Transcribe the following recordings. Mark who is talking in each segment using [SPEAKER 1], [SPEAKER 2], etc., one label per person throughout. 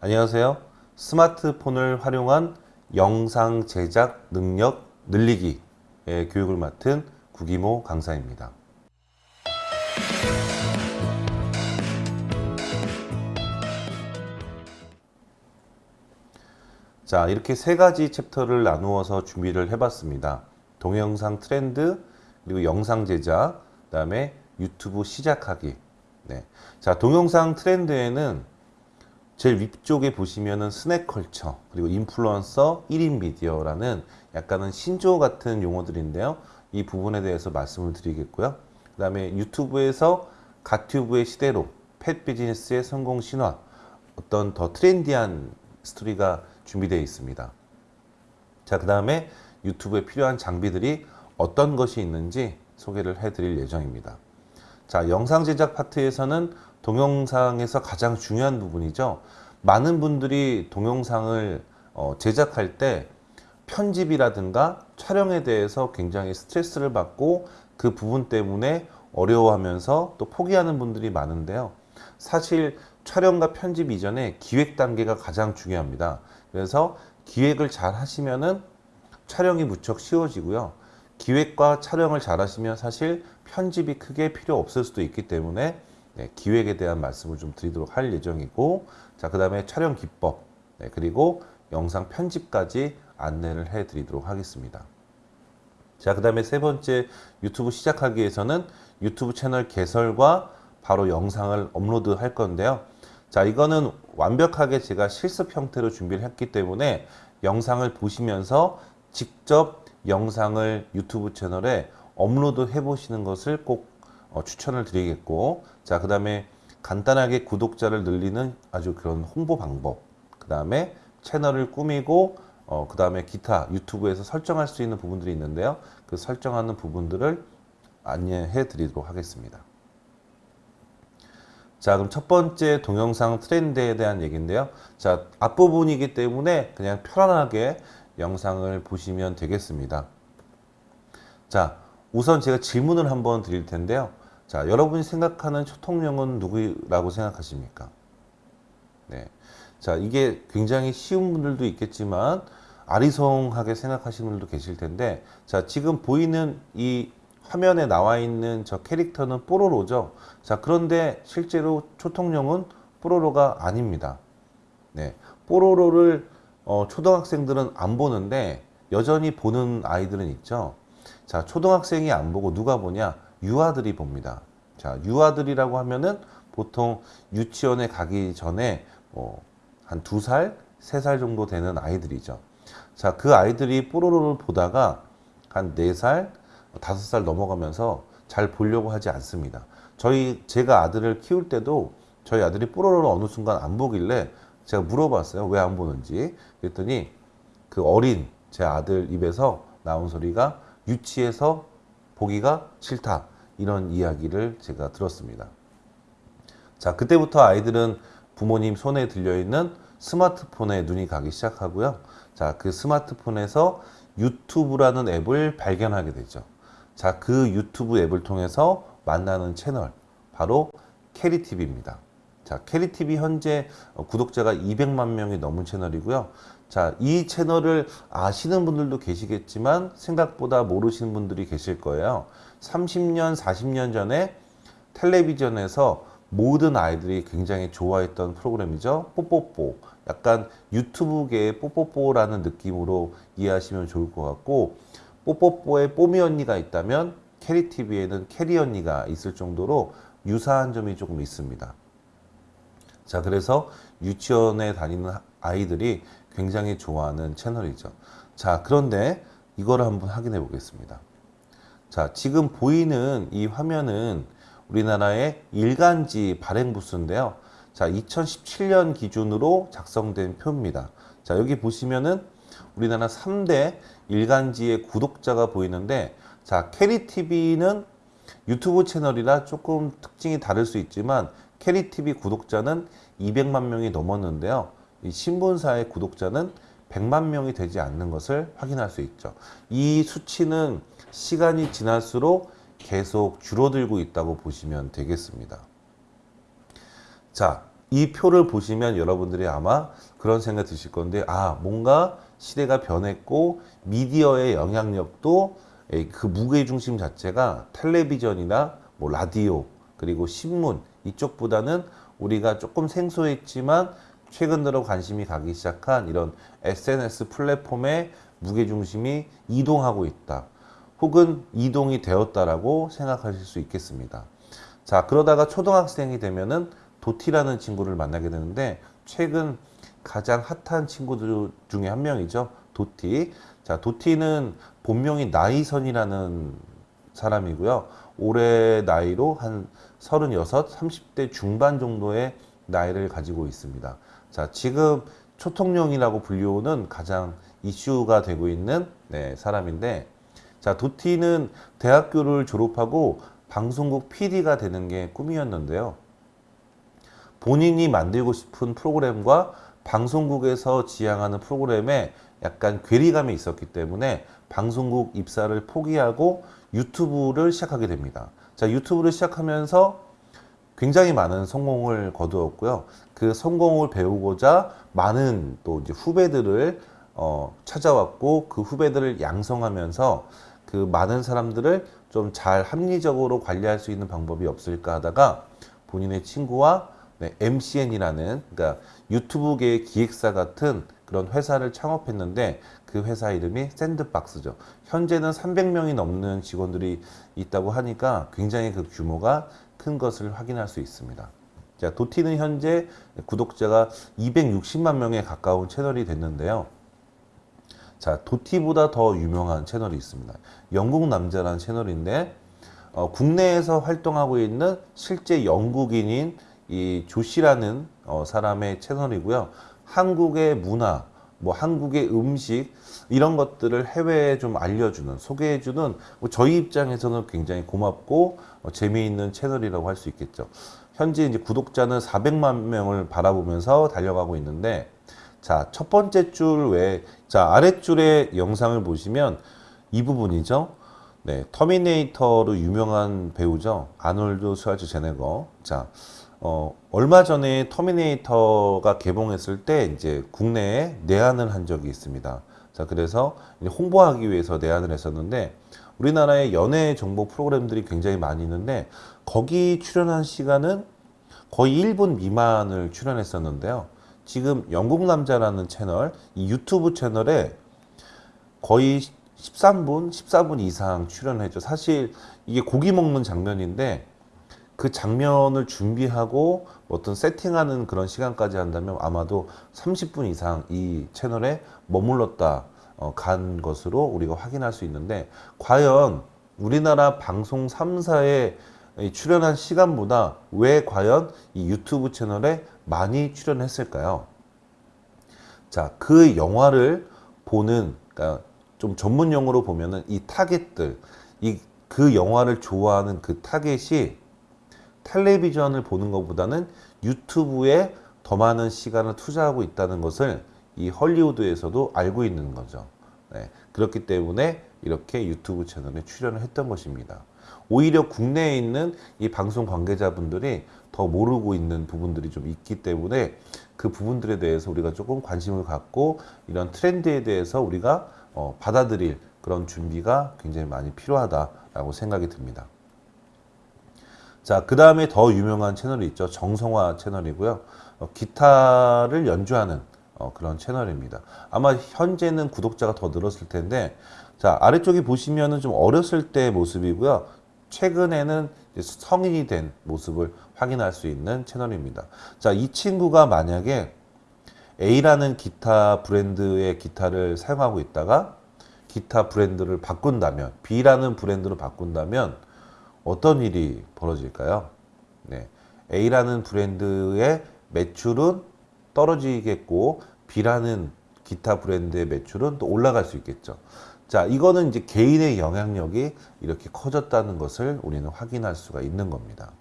[SPEAKER 1] 안녕하세요. 스마트폰을 활용한 영상 제작 능력 늘리기의 교육을 맡은 구기모 강사입니다. 자, 이렇게 세 가지 챕터를 나누어서 준비를 해봤습니다. 동영상 트렌드, 그리고 영상 제작, 그 다음에 유튜브 시작하기. 네. 자, 동영상 트렌드에는 제일 위쪽에 보시면은 스낵컬처, 그리고 인플루언서 1인 미디어라는 약간은 신조 같은 용어들인데요. 이 부분에 대해서 말씀을 드리겠고요. 그 다음에 유튜브에서 갓튜브의 시대로 pet 비즈니스의 성공 신화, 어떤 더 트렌디한 스토리가 준비되어 있습니다. 자, 그 다음에 유튜브에 필요한 장비들이 어떤 것이 있는지 소개를 해드릴 예정입니다. 자, 영상 제작 파트에서는 동영상에서 가장 중요한 부분이죠. 많은 분들이 동영상을 어, 제작할 때 편집이라든가 촬영에 대해서 굉장히 스트레스를 받고 그 부분 때문에 어려워하면서 또 포기하는 분들이 많은데요. 사실 촬영과 편집 이전에 기획 단계가 가장 중요합니다. 그래서 기획을 잘 하시면은 촬영이 무척 쉬워지고요. 기획과 촬영을 잘 하시면 사실 편집이 크게 필요 없을 수도 있기 때문에 네, 기획에 대한 말씀을 좀 드리도록 할 예정이고 자, 그 다음에 촬영 기법 네, 그리고 영상 편집까지 안내를 해 드리도록 하겠습니다. 자, 그 다음에 세 번째 유튜브 시작하기 위해서는 유튜브 채널 개설과 바로 영상을 업로드 할 건데요. 자, 이거는 완벽하게 제가 실습 형태로 준비를 했기 때문에 영상을 보시면서 직접 영상을 유튜브 채널에 업로드 해 보시는 것을 꼭 어, 추천을 드리겠고 자, 그 다음에 간단하게 구독자를 늘리는 아주 그런 홍보 방법 그 다음에 채널을 꾸미고 어, 그 다음에 기타 유튜브에서 설정할 수 있는 부분들이 있는데요. 그 설정하는 부분들을 안내해 드리도록 하겠습니다. 자 그럼 첫 번째 동영상 트렌드에 대한 얘기인데요. 자 앞부분이기 때문에 그냥 편안하게 영상을 보시면 되겠습니다. 자 우선 제가 질문을 한번 드릴 텐데요 자 여러분이 생각하는 초통령은 누구라고 생각하십니까 네. 자 이게 굉장히 쉬운 분들도 있겠지만 아리송하게 생각하시는 분들도 계실 텐데 자 지금 보이는 이 화면에 나와 있는 저 캐릭터는 뽀로로죠. 자, 그런데 실제로 초통령은 뽀로로가 아닙니다. 네. 뽀로로를 어, 초등학생들은 안 보는데 여전히 보는 아이들은 있죠. 자, 초등학생이 안 보고 누가 보냐? 유아들이 봅니다. 자, 유아들이라고 하면은 보통 유치원에 가기 전에 뭐 한 두 살, 세 살 정도 되는 아이들이죠. 자, 그 아이들이 뽀로로를 보다가 한 네 살, 다섯 살 넘어가면서 잘 보려고 하지 않습니다. 저희 제가 아들을 키울 때도 저희 아들이 뽀로로를 어느 순간 안 보길래 제가 물어봤어요. 왜 안 보는지. 그랬더니 그 어린 제 아들 입에서 나온 소리가 유치해서 보기가 싫다. 이런 이야기를 제가 들었습니다. 자, 그때부터 아이들은 부모님 손에 들려있는 스마트폰에 눈이 가기 시작하고요. 자, 그 스마트폰에서 유튜브라는 앱을 발견하게 되죠. 자, 그 유튜브 앱을 통해서 만나는 채널 바로 캐리TV입니다. 자, 캐리TV 현재 구독자가 200만 명이 넘은 채널이고요. 자, 이 채널을 아시는 분들도 계시겠지만 생각보다 모르시는 분들이 계실 거예요. 30년, 40년 전에 텔레비전에서 모든 아이들이 굉장히 좋아했던 프로그램이죠. 뽀뽀뽀. 약간 유튜브계의 뽀뽀뽀라는 느낌으로 이해하시면 좋을 것 같고 뽀뽀뽀에 뽀미 언니가 있다면 캐리TV에는 캐리 언니가 있을 정도로 유사한 점이 조금 있습니다. 자, 그래서 유치원에 다니는 아이들이 굉장히 좋아하는 채널이죠. 자, 그런데 이거를 한번 확인해 보겠습니다. 자, 지금 보이는 이 화면은 우리나라의 일간지 발행 부스인데요. 자, 2017년 기준으로 작성된 표입니다. 자, 여기 보시면은 우리나라 3대 일간지의 구독자가 보이는데 자 캐리TV는 유튜브 채널이라 조금 특징이 다를 수 있지만 캐리TV 구독자는 200만 명이 넘었는데요. 이 신문사의 구독자는 100만 명이 되지 않는 것을 확인할 수 있죠. 이 수치는 시간이 지날수록 계속 줄어들고 있다고 보시면 되겠습니다. 자, 이 표를 보시면 여러분들이 아마 그런 생각 드실 건데 아 뭔가 시대가 변했고 미디어의 영향력도 에, 그 무게 중심 자체가 텔레비전이나 뭐 라디오 그리고 신문 이쪽보다는 우리가 조금 생소했지만 최근 들어 관심이 가기 시작한 이런 SNS 플랫폼의 무게 중심이 이동하고 있다. 혹은 이동이 되었다라고 생각하실 수 있겠습니다. 자, 그러다가 초등학생이 되면은 도티라는 친구를 만나게 되는데 최근 가장 핫한 친구들 중에 한 명이죠. 도티. 자, 도티는 본명이 나이선이라는 사람이고요. 올해 나이로 한 36, 30대 중반 정도의 나이를 가지고 있습니다. 자, 지금 초통령이라고 불리우는 가장 이슈가 되고 있는 네, 사람인데 자, 도티는 대학교를 졸업하고 방송국 PD가 되는 게 꿈이었는데요. 본인이 만들고 싶은 프로그램과 방송국에서 지향하는 프로그램에 약간 괴리감이 있었기 때문에 방송국 입사를 포기하고 유튜브를 시작하게 됩니다. 자, 유튜브를 시작하면서 굉장히 많은 성공을 거두었고요. 그 성공을 배우고자 많은 또 이제 후배들을 어, 찾아왔고 그 후배들을 양성하면서 그 많은 사람들을 좀 잘 합리적으로 관리할 수 있는 방법이 없을까 하다가 본인의 친구와 네, MCN이라는 그러니까 유튜브계의 기획사 같은 그런 회사를 창업했는데 그 회사 이름이 샌드박스죠. 현재는 300명이 넘는 직원들이 있다고 하니까 굉장히 그 규모가 큰 것을 확인할 수 있습니다. 자, 도티는 현재 구독자가 260만 명에 가까운 채널이 됐는데요. 자, 도티보다 더 유명한 채널이 있습니다. 영국 남자라는 채널인데 어, 국내에서 활동하고 있는 실제 영국인인 이 조씨라는 어, 사람의 채널이고요. 한국의 문화, 뭐 한국의 음식 이런 것들을 해외에 좀 알려주는 소개해주는 뭐 저희 입장에서는 굉장히 고맙고 어, 재미있는 채널이라고 할 수 있겠죠. 현재 이제 구독자는 400만 명을 바라보면서 달려가고 있는데 자, 첫 번째 줄 외에, 자, 아랫줄의 영상을 보시면 이 부분이죠. 네, 터미네이터로 유명한 배우죠. 아놀드 슈왈츠제네거. 자, 어, 얼마 전에 터미네이터가 개봉했을 때 이제 국내에 내한을 한 적이 있습니다. 자, 그래서 홍보하기 위해서 내한을 했었는데 우리나라의 연예 정보 프로그램들이 굉장히 많이 있는데 거기 출연한 시간은 거의 1분 미만을 출연했었는데요. 지금 영국 남자라는 채널, 이 유튜브 채널에 거의 13분, 14분 이상 출연했죠. 사실 이게 고기 먹는 장면인데 그 장면을 준비하고 어떤 세팅하는 그런 시간까지 한다면 아마도 30분 이상 이 채널에 머물렀다 어, 간 것으로 우리가 확인할 수 있는데 과연 우리나라 방송 3사에 출연한 시간보다 왜 과연 이 유튜브 채널에 많이 출연했을까요? 자, 그 영화를 보는, 그러니까 좀 전문 용어로 보면은 이 타겟들, 이 그 영화를 좋아하는 그 타겟이 텔레비전을 보는 것보다는 유튜브에 더 많은 시간을 투자하고 있다는 것을 이 헐리우드에서도 알고 있는 거죠. 네, 그렇기 때문에 이렇게 유튜브 채널에 출연을 했던 것입니다. 오히려 국내에 있는 이 방송 관계자분들이 더 모르고 있는 부분들이 좀 있기 때문에 그 부분들에 대해서 우리가 조금 관심을 갖고 이런 트렌드에 대해서 우리가 어, 받아들일 그런 준비가 굉장히 많이 필요하다라고 생각이 듭니다. 자, 그 다음에 더 유명한 채널이 있죠. 정성화 채널이고요. 어, 기타를 연주하는 어, 그런 채널입니다. 아마 현재는 구독자가 더 늘었을 텐데, 자, 아래쪽에 보시면은 좀 어렸을 때 모습이고요. 최근에는 성인이 된 모습을 확인할 수 있는 채널입니다. 자, 이 친구가 만약에 A라는 기타 브랜드의 기타를 사용하고 있다가 기타 브랜드를 바꾼다면 B라는 브랜드로 바꾼다면 어떤 일이 벌어질까요? 네. A라는 브랜드의 매출은 떨어지겠고 B라는 기타 브랜드의 매출은 또 올라갈 수 있겠죠. 자, 이거는 이제 개인의 영향력이 이렇게 커졌다는 것을 우리는 확인할 수가 있는 겁니다.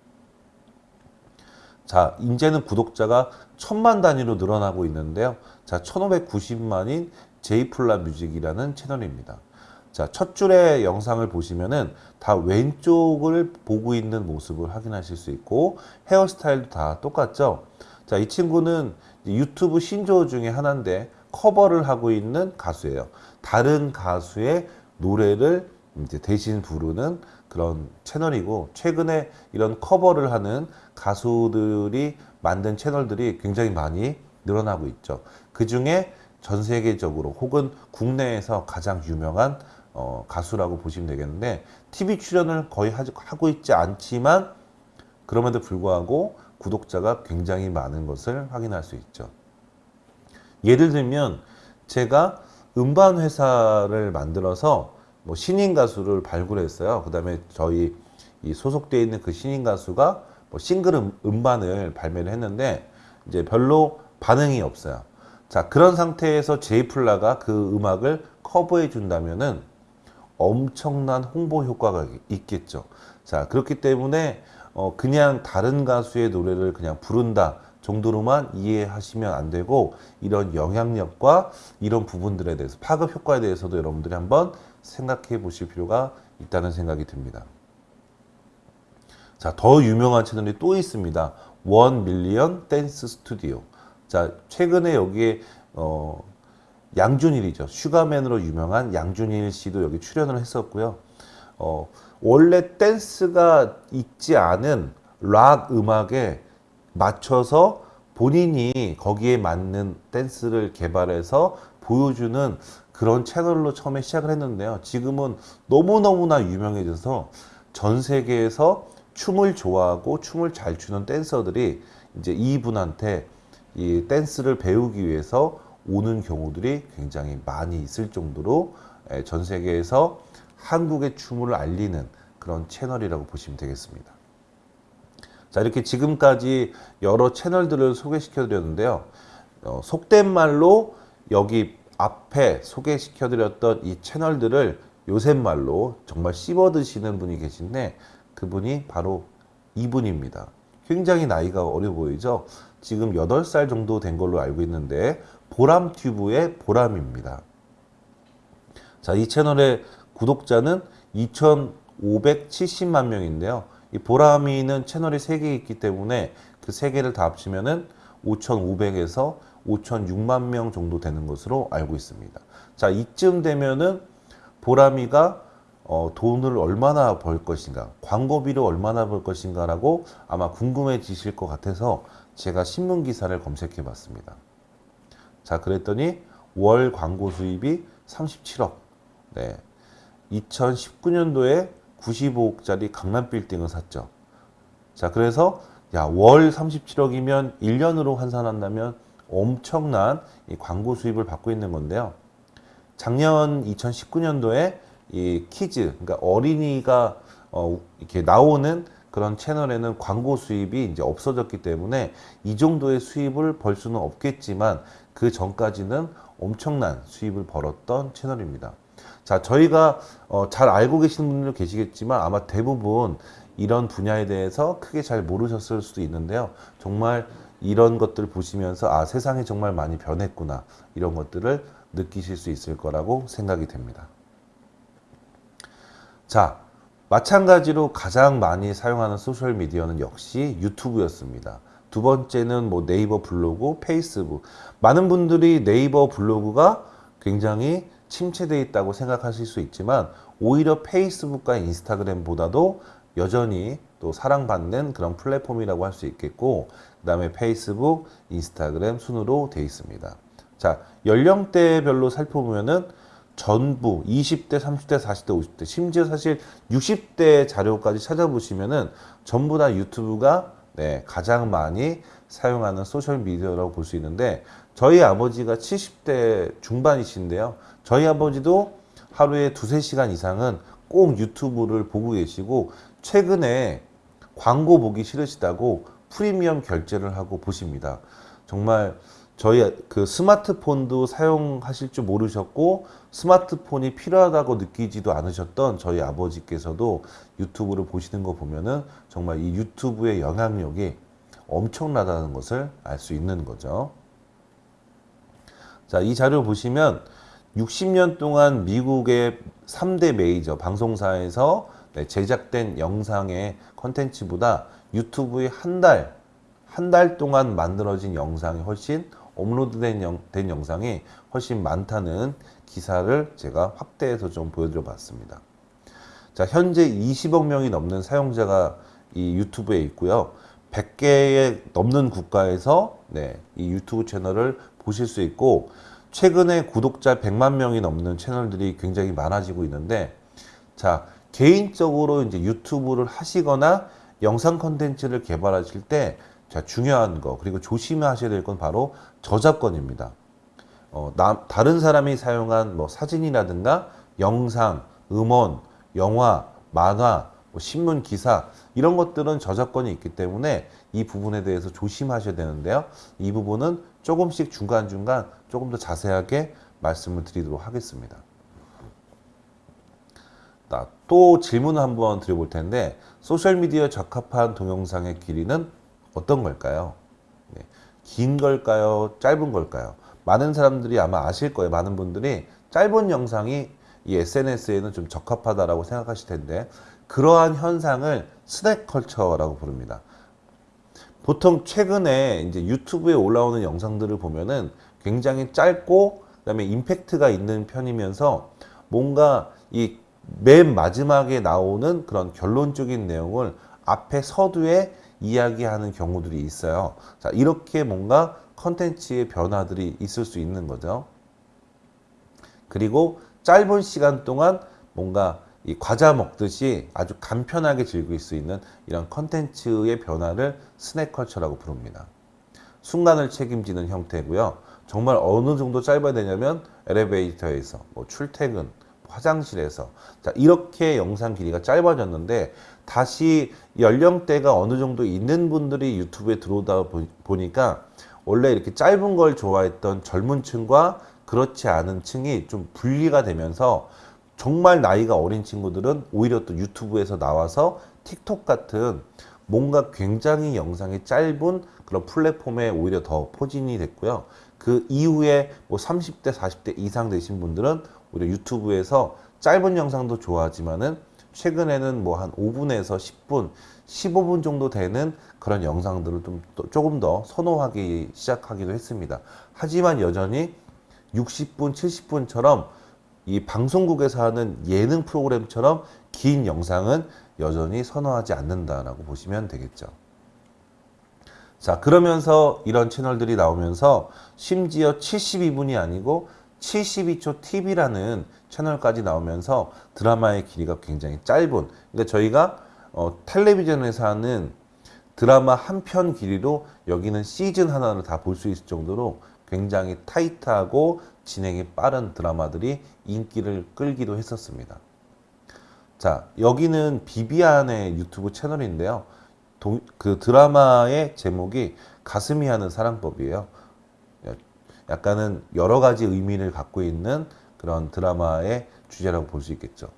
[SPEAKER 1] 자, 이제는 구독자가 천만 단위로 늘어나고 있는데요. 자, 1590만인 제이플라 뮤직이라는 채널입니다. 자, 첫 줄의 영상을 보시면은 다 왼쪽을 보고 있는 모습을 확인하실 수 있고 헤어스타일도 다 똑같죠. 자, 이 친구는 유튜브 신조어 중에 하나인데 커버를 하고 있는 가수예요. 다른 가수의 노래를 이제 대신 부르는 그런 채널이고 최근에 이런 커버를 하는 가수들이 만든 채널들이 굉장히 많이 늘어나고 있죠. 그 중에 전 세계적으로 혹은 국내에서 가장 유명한 어, 가수라고 보시면 되겠는데 TV 출연을 거의 하고 있지 않지만 그럼에도 불구하고 구독자가 굉장히 많은 것을 확인할 수 있죠. 예를 들면 제가 음반 회사를 만들어서 뭐 신인 가수를 발굴했어요. 그 다음에 저희 이 소속되어 있는 그 신인 가수가 뭐 싱글 음, 음반을 발매를 했는데 이제 별로 반응이 없어요. 자 그런 상태에서 제이플라가 그 음악을 커버해 준다면은 엄청난 홍보 효과가 있겠죠. 자 그렇기 때문에 어 그냥 다른 가수의 노래를 그냥 부른다 정도로만 이해하시면 안 되고 이런 영향력과 이런 부분들에 대해서 파급 효과에 대해서도 여러분들이 한번 생각해 보실 필요가 있다는 생각이 듭니다. 자, 더 유명한 채널이 또 있습니다. 원 밀리언 댄스 스튜디오. 자, 최근에 여기에 어, 양준일이죠. 슈가맨으로 유명한 양준일 씨도 여기 출연을 했었고요. 어, 원래 댄스가 있지 않은 락 음악에 맞춰서 본인이 거기에 맞는 댄스를 개발해서 보여주는 그런 채널로 처음에 시작을 했는데요. 지금은 너무너무나 유명해져서 전 세계에서 춤을 좋아하고 춤을 잘 추는 댄서들이 이제 이분한테 이 댄스를 배우기 위해서 오는 경우들이 굉장히 많이 있을 정도로 전 세계에서 한국의 춤을 알리는 그런 채널이라고 보시면 되겠습니다. 자, 이렇게 지금까지 여러 채널들을 소개시켜 드렸는데요. 어, 속된 말로 여기 앞에 소개시켜 드렸던 이 채널들을 요새 말로 정말 씹어 드시는 분이 계신데 그분이 바로 이분입니다. 굉장히 나이가 어려 보이죠? 지금 8살 정도 된 걸로 알고 있는데 보람튜브의 보람입니다. 자, 이 채널의 구독자는 2,570만 명인데요. 이 보람이는 채널이 3개 있기 때문에 그 3개를 다 합치면은 5,500에서 5,006만 명 정도 되는 것으로 알고 있습니다. 자, 이쯤 되면은 보람이가 어, 돈을 얼마나 벌 것인가, 광고비를 얼마나 벌 것인가라고 아마 궁금해지실 것 같아서 제가 신문 기사를 검색해 봤습니다. 자, 그랬더니 월 광고 수입이 37억. 네. 2019년도에 95억짜리 강남 빌딩을 샀죠. 자, 그래서 야, 월 37억이면 1년으로 환산한다면 엄청난 이 광고 수입을 받고 있는 건데요. 작년 2019년도에 이 키즈, 그러니까 어린이가 어, 이렇게 나오는 그런 채널에는 광고 수입이 이제 없어졌기 때문에 이 정도의 수입을 벌 수는 없겠지만 그 전까지는 엄청난 수입을 벌었던 채널입니다. 자, 저희가 어, 잘 알고 계시는 분들 계시겠지만 아마 대부분 이런 분야에 대해서 크게 잘 모르셨을 수도 있는데요. 정말 이런 것들을 보시면서 아, 세상이 정말 많이 변했구나. 이런 것들을 느끼실 수 있을 거라고 생각이 됩니다. 자, 마찬가지로 가장 많이 사용하는 소셜 미디어는 역시 유튜브였습니다. 두 번째는 뭐 네이버 블로그, 페이스북. 많은 분들이 네이버 블로그가 굉장히 침체되어 있다고 생각하실 수 있지만 오히려 페이스북과 인스타그램보다도 여전히 또 사랑받는 그런 플랫폼이라고 할 수 있겠고 그 다음에 페이스북, 인스타그램 순으로 되어 있습니다. 자 연령대별로 살펴보면은 전부 20대, 30대, 40대, 50대 심지어 사실 60대 자료까지 찾아보시면은 전부 다 유튜브가 네, 가장 많이 사용하는 소셜 미디어라고 볼 수 있는데 저희 아버지가 70대 중반이신데요. 저희 아버지도 하루에 두세 시간 이상은 꼭 유튜브를 보고 계시고 최근에 광고 보기 싫으시다고 프리미엄 결제를 하고 보십니다. 정말 저희 그 스마트폰도 사용하실 줄 모르셨고 스마트폰이 필요하다고 느끼지도 않으셨던 저희 아버지께서도 유튜브를 보시는 거 보면은 정말 이 유튜브의 영향력이 엄청나다는 것을 알 수 있는 거죠. 자, 이 자료 보시면 60년 동안 미국의 3대 메이저 방송사에서 네, 제작된 영상의 컨텐츠보다 유튜브의 한 달 한 달 동안 만들어진 영상이 훨씬 업로드된 영, 된 영상이 훨씬 많다는 기사를 제가 확대해서 좀 보여드려 봤습니다. 자, 현재 20억 명이 넘는 사용자가 이 유튜브에 있고요. 100개에 넘는 국가에서 네, 이 유튜브 채널을 보실 수 있고 최근에 구독자 100만 명이 넘는 채널들이 굉장히 많아지고 있는데 자, 개인적으로 이제 유튜브를 하시거나 영상 컨텐츠를 개발하실 때 자, 중요한 거 그리고 조심하셔야 될 건 바로 저작권입니다. 어, 나, 다른 사람이 사용한 뭐 사진이라든가 영상, 음원, 영화, 만화, 뭐 신문 기사 이런 것들은 저작권이 있기 때문에 이 부분에 대해서 조심하셔야 되는데요. 이 부분은 조금씩 중간중간 조금 더 자세하게 말씀을 드리도록 하겠습니다. 나- 또 질문을 한번 드려볼 텐데 소셜미디어에 적합한 동영상의 길이는 어떤 걸까요? 네. 긴 걸까요? 짧은 걸까요? 많은 사람들이 아마 아실 거예요. 많은 분들이 짧은 영상이 이 SNS에는 좀 적합하다라고 생각하실 텐데 그러한 현상을 스낵 컬처라고 부릅니다. 보통 최근에 이제 유튜브에 올라오는 영상들을 보면은 굉장히 짧고 그다음에 임팩트가 있는 편이면서 뭔가 이 맨 마지막에 나오는 그런 결론적인 내용을 앞에 서두에 이야기하는 경우들이 있어요. 자, 이렇게 뭔가 컨텐츠의 변화들이 있을 수 있는 거죠. 그리고 짧은 시간 동안 뭔가 이 과자 먹듯이 아주 간편하게 즐길 수 있는 이런 컨텐츠의 변화를 스낵컬처라고 부릅니다. 순간을 책임지는 형태고요. 정말 어느 정도 짧아야 되냐면 엘리베이터에서 뭐 출퇴근, 화장실에서 자 이렇게 영상 길이가 짧아졌는데 다시 연령대가 어느 정도 있는 분들이 유튜브에 들어오다 보- 보니까 원래 이렇게 짧은 걸 좋아했던 젊은 층과 그렇지 않은 층이 좀 분리가 되면서 정말 나이가 어린 친구들은 오히려 또 유튜브에서 나와서 틱톡 같은 뭔가 굉장히 영상이 짧은 그런 플랫폼에 오히려 더 포진이 됐고요. 그 이후에 뭐 30대, 40대 이상 되신 분들은 오히려 유튜브에서 짧은 영상도 좋아하지만은 최근에는 뭐 한 5분에서 10분, 15분 정도 되는 그런 영상들을 좀 더- 조금 더 선호하기 시작하기도 했습니다. 하지만 여전히 60분, 70분처럼 이 방송국에서 하는 예능 프로그램처럼 긴 영상은 여전히 선호하지 않는다라고 보시면 되겠죠. 자, 그러면서 이런 채널들이 나오면서 심지어 72분이 아니고 72초 TV라는 채널까지 나오면서 드라마의 길이가 굉장히 짧은. 그러니까 저희가 어, 텔레비전에서 하는 드라마 한 편 길이로 여기는 시즌 하나를 다 볼 수 있을 정도로 굉장히 타이트하고 진행이 빠른 드라마들이 인기를 끌기도 했었습니다. 자, 여기는 비비안의 유튜브 채널인데요. 동- 그 드라마의 제목이 가슴이 하는 사랑법이에요. 약간은 여러 가지 의미를 갖고 있는 그런 드라마의 주제라고 볼 수 있겠죠.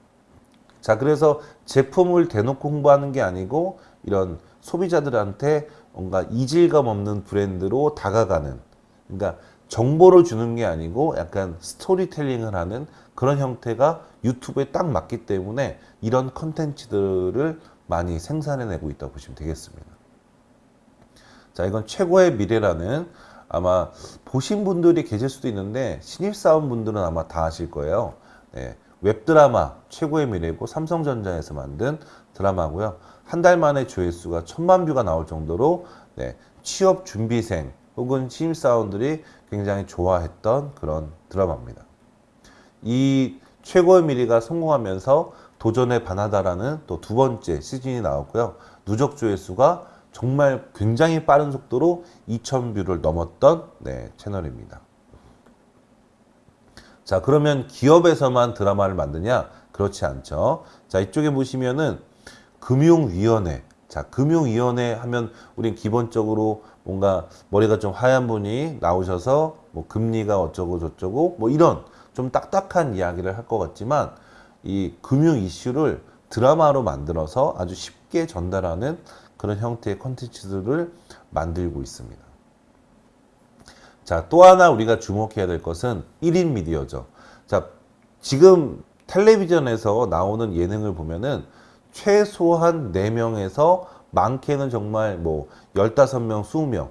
[SPEAKER 1] 자, 그래서 제품을 대놓고 홍보하는 게 아니고 이런 소비자들한테 뭔가 이질감 없는 브랜드로 다가가는 그러니까 정보를 주는 게 아니고 약간 스토리텔링을 하는 그런 형태가 유튜브에 딱 맞기 때문에 이런 컨텐츠들을 많이 생산해내고 있다고 보시면 되겠습니다. 자, 이건 최고의 미래라는 아마 보신 분들이 계실 수도 있는데 신입사원 분들은 아마 다 아실 거예요. 네, 웹드라마 최고의 미래고 삼성전자에서 만든 드라마고요. 한 달 만에 조회수가 천만 뷰가 나올 정도로 네, 취업 준비생 혹은 신입사원들이 굉장히 좋아했던 그런 드라마입니다. 이 최고의 미래가 성공하면서 도전의 반하다라는 또 두 번째 시즌이 나왔고요. 누적 조회수가 정말 굉장히 빠른 속도로 2,000뷰를 넘었던 네, 채널입니다. 자, 그러면 기업에서만 드라마를 만드냐? 그렇지 않죠. 자, 이쪽에 보시면은 금융위원회. 자, 금융위원회 하면 우린 기본적으로 뭔가 머리가 좀 하얀 분이 나오셔서 뭐 금리가 어쩌고 저쩌고 뭐 이런 좀 딱딱한 이야기를 할 것 같지만 이 금융 이슈를 드라마로 만들어서 아주 쉽게 전달하는 그런 형태의 컨텐츠들을 만들고 있습니다. 자, 또 하나 우리가 주목해야 될 것은 1인 미디어죠. 자, 지금 텔레비전에서 나오는 예능을 보면은 최소한 4명에서 많게는 정말 뭐 15명, 20명.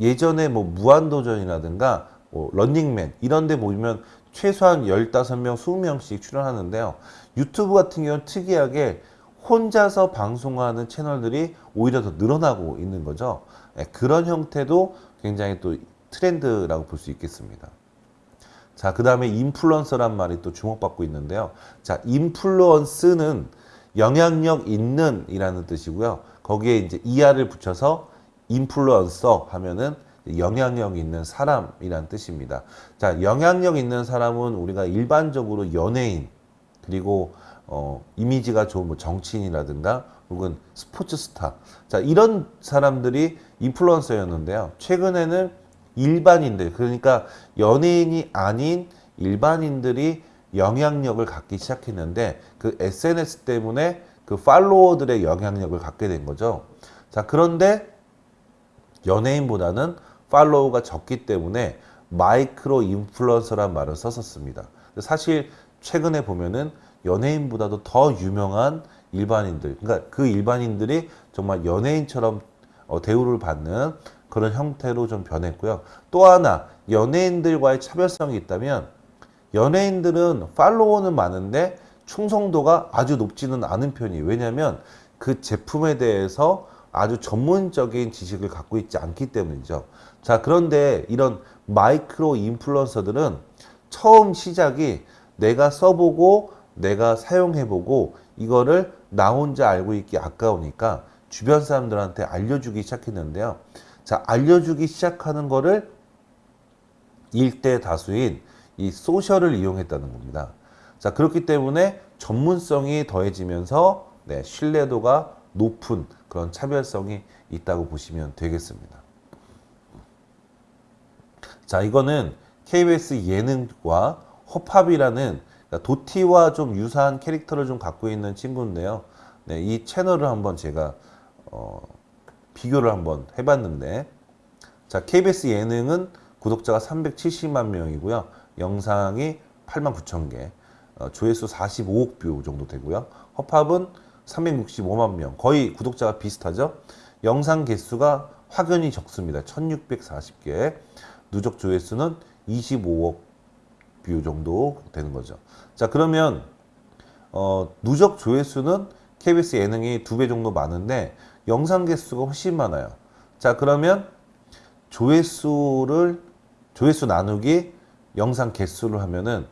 [SPEAKER 1] 예전에 뭐 무한도전이라든가 뭐 런닝맨 이런 데 보면 최소한 15명, 20명씩 출연하는데요. 유튜브 같은 경우는 특이하게 혼자서 방송하는 채널들이 오히려 더 늘어나고 있는 거죠. 예, 그런 형태도 굉장히 또 트렌드라고 볼 수 있겠습니다. 자, 그 다음에 인플루언서란 말이 또 주목받고 있는데요. 자, 인플루언스는 영향력 있는 이라는 뜻이고요. 거기에 이제 이하를 붙여서 인플루언서 하면은 영향력 있는 사람이란 뜻입니다. 자, 영향력 있는 사람은 우리가 일반적으로 연예인 그리고 어, 이미지가 좋은 뭐 정치인이라든가 혹은 스포츠 스타 자 이런 사람들이 인플루언서였는데요. 최근에는 일반인들 그러니까 연예인이 아닌 일반인들이 영향력을 갖기 시작했는데 그 SNS 때문에 그 팔로워들의 영향력을 갖게 된 거죠. 자 그런데 연예인보다는 팔로우가 적기 때문에 마이크로 인플루언서란 말을 썼었습니다. 사실 최근에 보면은 연예인보다도 더 유명한 일반인들, 그러니까 그 일반인들이 정말 연예인처럼 어, 대우를 받는 그런 형태로 좀 변했고요. 또 하나 연예인들과의 차별성이 있다면 연예인들은 팔로워는 많은데 충성도가 아주 높지는 않은 편이에요. 왜냐하면 그 제품에 대해서 아주 전문적인 지식을 갖고 있지 않기 때문이죠. 자, 그런데 이런 마이크로 인플루언서들은 처음 시작이 내가 써보고 내가 사용해보고 이거를 나 혼자 알고 있기 아까우니까 주변 사람들한테 알려주기 시작했는데요. 자, 알려주기 시작하는 거를 일대 다수인 이 소셜을 이용했다는 겁니다. 자, 그렇기 때문에 전문성이 더해지면서 네, 신뢰도가 높은 그런 차별성이 있다고 보시면 되겠습니다. 자, 이거는 KBS 예능과 허팝이라는 그러니까 도티와 좀 유사한 캐릭터를 좀 갖고 있는 친구인데요. 네, 이 채널을 한번 제가 어, 비교를 한번 해봤는데 자 KBS 예능은 구독자가 370만 명이고요. 영상이 8만 9천 개, 어, 조회수 45억 뷰 정도 되고요. 허팝은 365만 명, 거의 구독자가 비슷하죠. 영상 개수가 확연히 적습니다. 1640개, 누적 조회수는 25억 뷰 정도 되는 거죠. 자 그러면 어, 누적 조회수는 KBS 예능이 두 배 정도 많은데 영상 개수가 훨씬 많아요. 자 그러면 조회수를 조회수 나누기 영상 개수를 하면은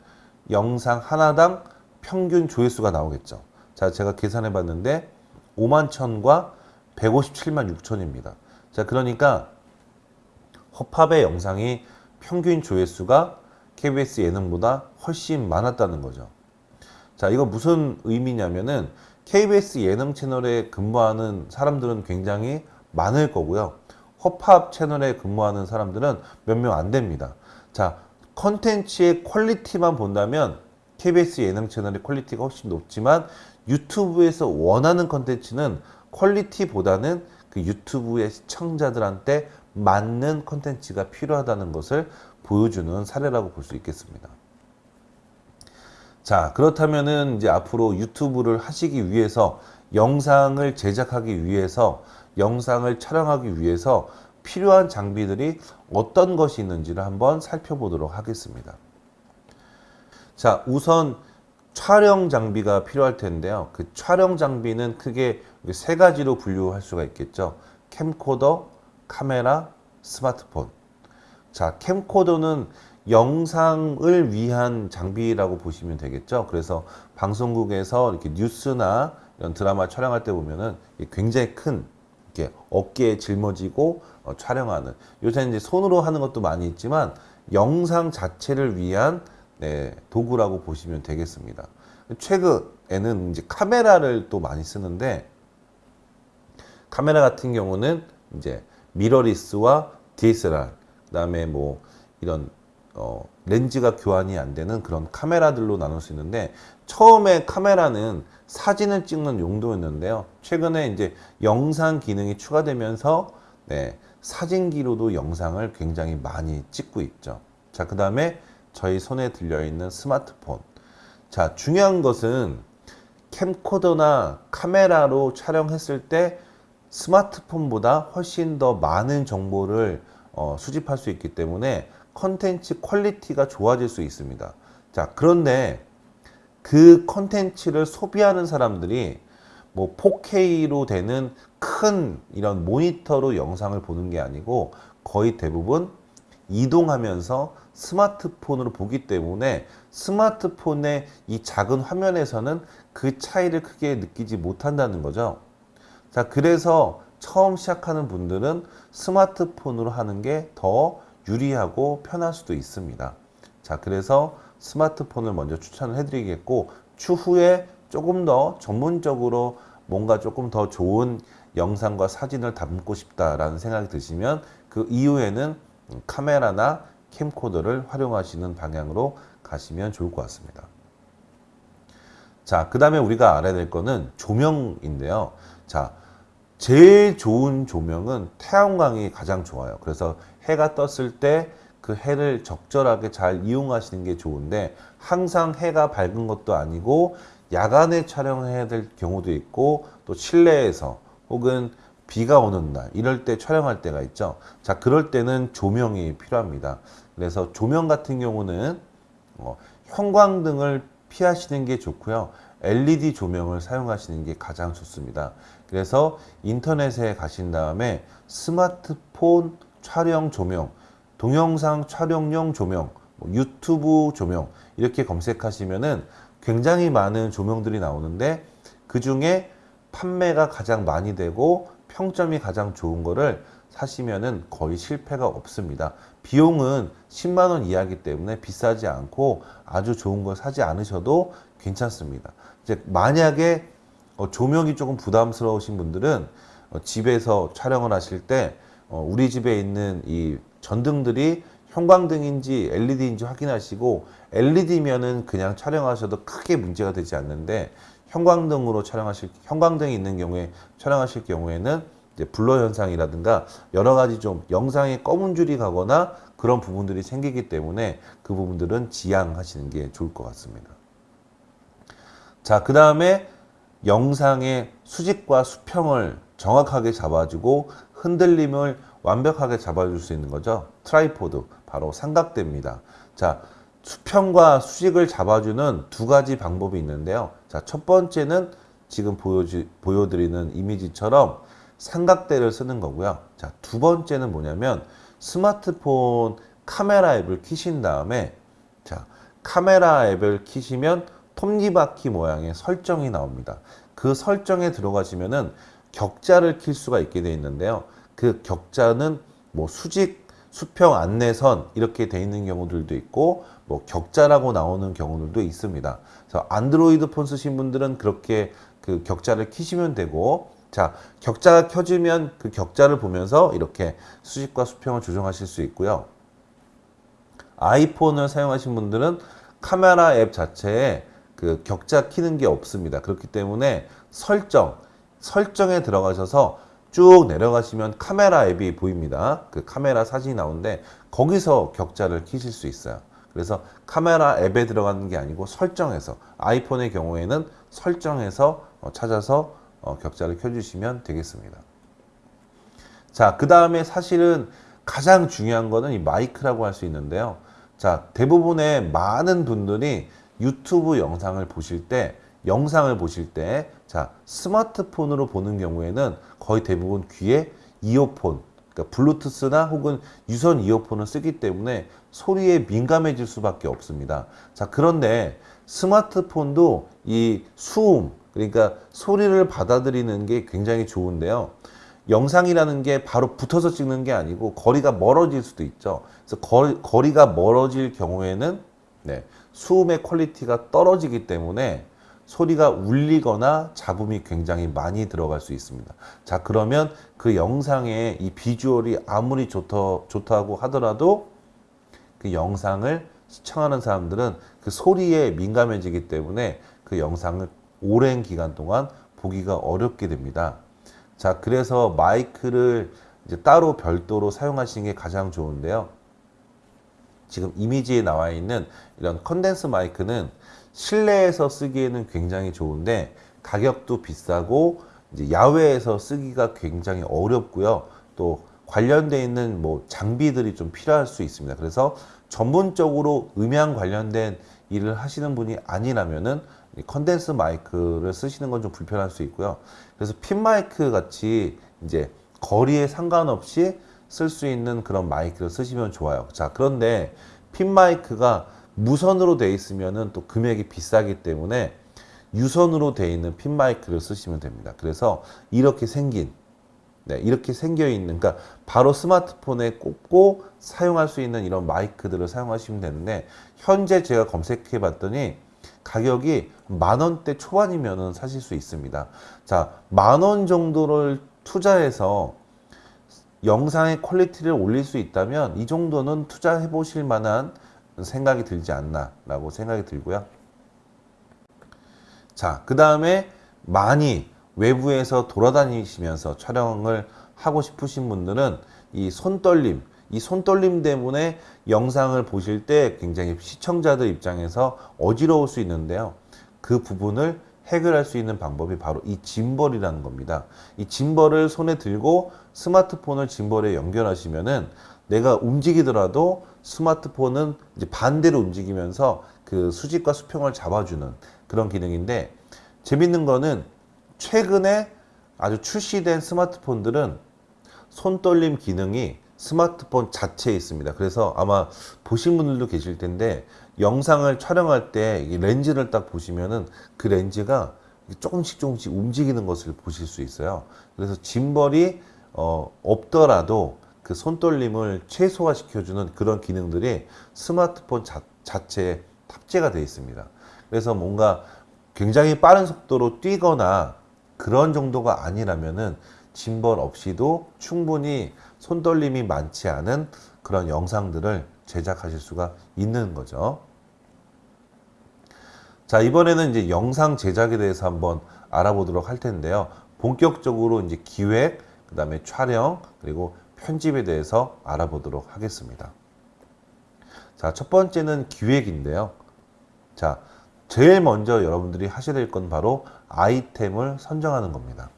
[SPEAKER 1] 영상 하나당 평균 조회수가 나오겠죠. 자 제가 계산해 봤는데 5만 천과 157만 6천입니다. 자 그러니까 허팝의 영상이 평균 조회수가 KBS 예능보다 훨씬 많았다는 거죠. 자, 이거 무슨 의미냐면은 KBS 예능 채널에 근무하는 사람들은 굉장히 많을 거고요. 허팝 채널에 근무하는 사람들은 몇 명 안 됩니다. 자, 컨텐츠의 퀄리티만 본다면 KBS 예능 채널의 퀄리티가 훨씬 높지만 유튜브에서 원하는 컨텐츠는 퀄리티보다는 그 유튜브의 시청자들한테 맞는 컨텐츠가 필요하다는 것을 보여주는 사례라고 볼 수 있겠습니다. 자, 그렇다면은 이제 앞으로 유튜브를 하시기 위해서 영상을 제작하기 위해서 영상을 촬영하기 위해서 필요한 장비들이 어떤 것이 있는지를 한번 살펴보도록 하겠습니다. 자, 우선 촬영 장비가 필요할 텐데요. 그 촬영 장비는 크게 세 가지로 분류할 수가 있겠죠. 캠코더, 카메라, 스마트폰. 자, 캠코더는 영상을 위한 장비라고 보시면 되겠죠. 그래서 방송국에서 이렇게 뉴스나 이런 드라마 촬영할 때 보면은 굉장히 큰 이렇게 어깨에 짊어지고 어, 촬영하는 요새 이제 손으로 하는 것도 많이 있지만 영상 자체를 위한 네, 도구라고 보시면 되겠습니다. 최근에는 이제 카메라를 또 많이 쓰는데 카메라 같은 경우는 이제 미러리스와 DSLR 그다음에 뭐 이런 어, 렌즈가 교환이 안 되는 그런 카메라들로 나눌 수 있는데 처음에 카메라는 사진을 찍는 용도였는데요. 최근에 이제 영상 기능이 추가되면서 네, 사진기로도 영상을 굉장히 많이 찍고 있죠. 자, 그 다음에 저희 손에 들려있는 스마트폰. 자, 중요한 것은 캠코더나 카메라로 촬영했을 때 스마트폰보다 훨씬 더 많은 정보를 어, 수집할 수 있기 때문에 컨텐츠 퀄리티가 좋아질 수 있습니다. 자, 그런데 그 컨텐츠를 소비하는 사람들이 뭐 4K로 되는 큰 이런 모니터로 영상을 보는 게 아니고 거의 대부분 이동하면서 스마트폰으로 보기 때문에 스마트폰의 이 작은 화면에서는 그 차이를 크게 느끼지 못한다는 거죠. 자, 그래서 처음 시작하는 분들은 스마트폰으로 하는 게 더 유리하고 편할 수도 있습니다. 자, 그래서 스마트폰을 먼저 추천을 해드리겠고, 추후에 조금 더 전문적으로 뭔가 조금 더 좋은 영상과 사진을 담고 싶다라는 생각이 드시면 그 이후에는 카메라나 캠코더를 활용하시는 방향으로 가시면 좋을 것 같습니다. 자, 그 다음에 우리가 알아야 될 거는 조명인데요. 자, 제일 좋은 조명은 태양광이 가장 좋아요. 그래서 해가 떴을 때 그 해를 적절하게 잘 이용하시는 게 좋은데 항상 해가 밝은 것도 아니고 야간에 촬영해야 될 경우도 있고 또 실내에서 혹은 비가 오는 날 이럴 때 촬영할 때가 있죠. 자, 그럴 때는 조명이 필요합니다. 그래서 조명 같은 경우는 어, 형광등을 피하시는 게 좋고요. LED 조명을 사용하시는 게 가장 좋습니다. 그래서 인터넷에 가신 다음에 스마트폰 촬영 조명, 동영상 촬영용 조명, 뭐 유튜브 조명 이렇게 검색하시면은 굉장히 많은 조명들이 나오는데 그 중에 판매가 가장 많이 되고 평점이 가장 좋은 거를 사시면은 거의 실패가 없습니다. 비용은 10만 원 이하기 때문에 비싸지 않고 아주 좋은 걸 사지 않으셔도 괜찮습니다. 이제 만약에 어, 조명이 조금 부담스러우신 분들은 어, 집에서 촬영을 하실 때 어, 우리 집에 있는 이 전등들이 형광등인지 LED인지 확인하시고 LED면은 그냥 촬영하셔도 크게 문제가 되지 않는데 형광등으로 촬영하실 형광등이 있는 경우에 촬영하실 경우에는 이제 blur 현상이라든가 여러 가지 좀 영상에 검은 줄이 가거나 그런 부분들이 생기기 때문에 그 부분들은 지양하시는 게 좋을 것 같습니다. 자, 그 다음에 영상의 수직과 수평을 정확하게 잡아주고 흔들림을 완벽하게 잡아줄 수 있는 거죠. tripod, 바로 삼각대입니다. 자, 수평과 수직을 잡아주는 두 가지 방법이 있는데요. 자, 첫 번째는 지금 보여주, 보여드리는 이미지처럼 삼각대를 쓰는 거고요. 자, 두 번째는 뭐냐면 스마트폰 카메라 앱을 키신 다음에 자, 카메라 앱을 키시면 톱니바퀴 모양의 설정이 나옵니다. 그 설정에 들어가시면은 격자를 킬 수가 있게 되어 있는데요. 그 격자는 뭐 수직, 수평, 안내선 이렇게 되어 있는 경우들도 있고 뭐 격자라고 나오는 경우들도 있습니다. 그래서 안드로이드 폰 쓰신 분들은 그렇게 그 격자를 키시면 되고 자, 격자가 켜지면 그 격자를 보면서 이렇게 수직과 수평을 조정하실 수 있고요. 아이폰을 사용하신 분들은 카메라 앱 자체에 그 격자 키는 게 없습니다. 그렇기 때문에 설정, 설정에 들어가셔서 쭉 내려가시면 카메라 앱이 보입니다. 그 카메라 사진이 나오는데 거기서 격자를 키실 수 있어요. 그래서 카메라 앱에 들어가는 게 아니고 설정해서 아이폰의 경우에는 설정해서 어, 찾아서 어, 격자를 켜주시면 되겠습니다. 자, 그 다음에 사실은 가장 중요한 거는 이 마이크라고 할 수 있는데요. 자, 대부분의 많은 분들이 유튜브 영상을 보실 때, 영상을 보실 때, 자, 스마트폰으로 보는 경우에는 거의 대부분 귀에 이어폰, 그러니까 블루투스나 혹은 유선 이어폰을 쓰기 때문에 소리에 민감해질 수밖에 없습니다. 자, 그런데 스마트폰도 이 수음, 그러니까 소리를 받아들이는 게 굉장히 좋은데요. 영상이라는 게 바로 붙어서 찍는 게 아니고 거리가 멀어질 수도 있죠. 그래서 거리, 거리가 멀어질 경우에는 네, 수음의 퀄리티가 떨어지기 때문에 소리가 울리거나 잡음이 굉장히 많이 들어갈 수 있습니다. 자, 그러면 그 영상의 이 비주얼이 아무리 좋다, 좋다고 하더라도 그 영상을 시청하는 사람들은 그 소리에 민감해지기 때문에 그 영상을 오랜 기간 동안 보기가 어렵게 됩니다. 자, 그래서 마이크를 이제 따로 별도로 사용하시는 게 가장 좋은데요. 지금 이미지에 나와 있는 이런 컨덴스 마이크는 실내에서 쓰기에는 굉장히 좋은데 가격도 비싸고 이제 야외에서 쓰기가 굉장히 어렵고요. 또 관련돼 있는 뭐 장비들이 좀 필요할 수 있습니다. 그래서 전문적으로 음향 관련된 일을 하시는 분이 아니라면은 이 컨덴스 마이크를 쓰시는 건 좀 불편할 수 있고요. 그래서 핀 마이크 같이 이제 거리에 상관없이 쓸 수 있는 그런 마이크를 쓰시면 좋아요. 자, 그런데 핀 마이크가 무선으로 돼 있으면은 또 금액이 비싸기 때문에 유선으로 돼 있는 핀 마이크를 쓰시면 됩니다. 그래서 이렇게 생긴 네, 이렇게 생겨 있는 그러니까 바로 스마트폰에 꽂고 사용할 수 있는 이런 마이크들을 사용하시면 되는데 현재 제가 검색해 봤더니 가격이 만 원대 초반이면은 사실 수 있습니다. 자, 만 원 정도를 투자해서 영상의 퀄리티를 올릴 수 있다면 이 정도는 투자해 보실 만한 생각이 들지 않나라고 생각이 들고요. 자, 그 다음에 많이 외부에서 돌아다니시면서 촬영을 하고 싶으신 분들은 이 손떨림, 이 손떨림 때문에 영상을 보실 때 굉장히 시청자들 입장에서 어지러울 수 있는데요. 그 부분을 해결할 수 있는 방법이 바로 이 짐벌이라는 겁니다. 이 짐벌을 손에 들고 스마트폰을 짐벌에 연결하시면은 내가 움직이더라도 스마트폰은 이제 반대로 움직이면서 그 수직과 수평을 잡아주는 그런 기능인데 재밌는 거는 최근에 아주 출시된 스마트폰들은 손떨림 기능이 스마트폰 자체에 있습니다. 그래서 아마 보신 분들도 계실 텐데 영상을 촬영할 때 렌즈를 딱 보시면은 그 렌즈가 조금씩 조금씩 움직이는 것을 보실 수 있어요. 그래서 짐벌이 어, 없더라도 그 손떨림을 최소화 시켜주는 그런 기능들이 스마트폰 자, 자체에 탑재가 되어 있습니다. 그래서 뭔가 굉장히 빠른 속도로 뛰거나 그런 정도가 아니라면은 짐벌 없이도 충분히 손떨림이 많지 않은 그런 영상들을 제작하실 수가 있는 거죠. 자, 이번에는 이제 영상 제작에 대해서 한번 알아보도록 할 텐데요. 본격적으로 이제 기획, 그 다음에 촬영, 그리고 편집에 대해서 알아보도록 하겠습니다. 자, 첫 번째는 기획인데요. 자, 제일 먼저 여러분들이 하셔야 될 건 바로 아이템을 선정하는 겁니다.